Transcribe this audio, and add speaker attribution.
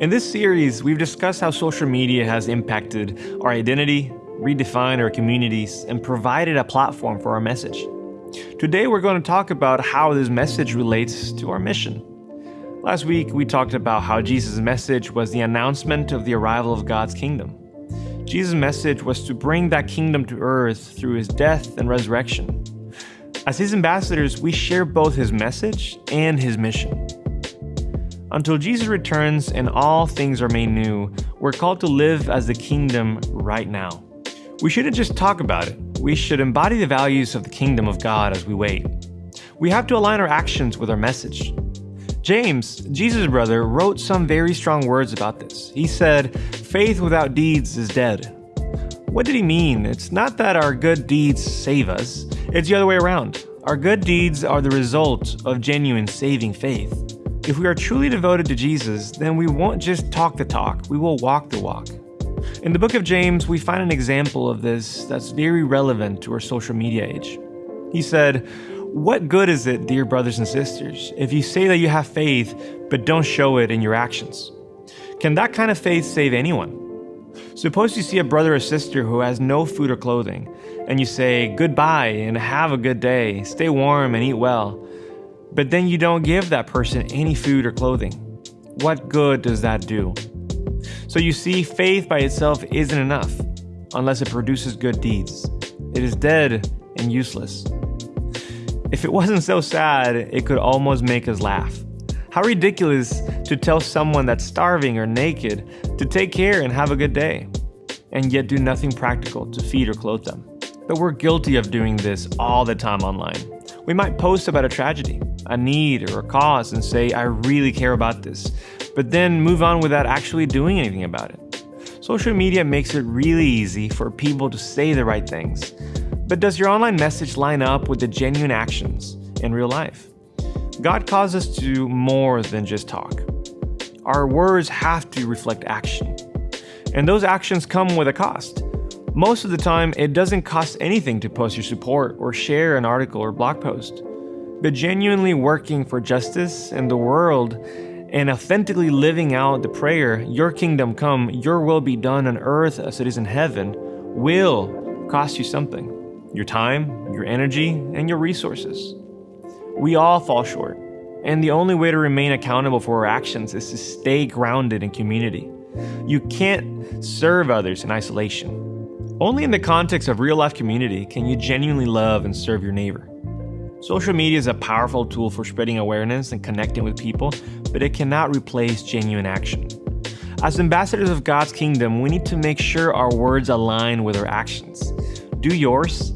Speaker 1: In this series, we've discussed how social media has impacted our identity, redefined our communities, and provided a platform for our message. Today, we're going to talk about how this message relates to our mission. Last week, we talked about how Jesus' message was the announcement of the arrival of God's kingdom. Jesus' message was to bring that kingdom to earth through his death and resurrection. As his ambassadors, we share both his message and his mission. Until Jesus returns and all things are made new, we're called to live as the kingdom right now. We shouldn't just talk about it, we should embody the values of the kingdom of God as we wait. We have to align our actions with our message. James, Jesus' brother, wrote some very strong words about this. He said, Faith without deeds is dead. What did he mean? It's not that our good deeds save us, it's the other way around. Our good deeds are the result of genuine saving faith. If we are truly devoted to Jesus, then we won't just talk the talk, we will walk the walk. In the book of James, we find an example of this that's very relevant to our social media age. He said, What good is it, dear brothers and sisters, if you say that you have faith but don't show it in your actions? Can that kind of faith save anyone? Suppose you see a brother or sister who has no food or clothing, and you say, Goodbye and have a good day, stay warm and eat well but then you don't give that person any food or clothing. What good does that do? So you see, faith by itself isn't enough unless it produces good deeds. It is dead and useless. If it wasn't so sad, it could almost make us laugh. How ridiculous to tell someone that's starving or naked to take care and have a good day, and yet do nothing practical to feed or clothe them. But we're guilty of doing this all the time online. We might post about a tragedy, a need or a cause and say, I really care about this, but then move on without actually doing anything about it. Social media makes it really easy for people to say the right things. But does your online message line up with the genuine actions in real life? God calls us to more than just talk. Our words have to reflect action. And those actions come with a cost. Most of the time, it doesn't cost anything to post your support or share an article or blog post but genuinely working for justice in the world and authentically living out the prayer, Your kingdom come, Your will be done on earth as it is in heaven, will cost you something your time, your energy, and your resources. We all fall short, and the only way to remain accountable for our actions is to stay grounded in community. You can't serve others in isolation. Only in the context of real life community can you genuinely love and serve your neighbor. Social media is a powerful tool for spreading awareness and connecting with people, but it cannot replace genuine action. As ambassadors of God's kingdom, we need to make sure our words align with our actions. Do yours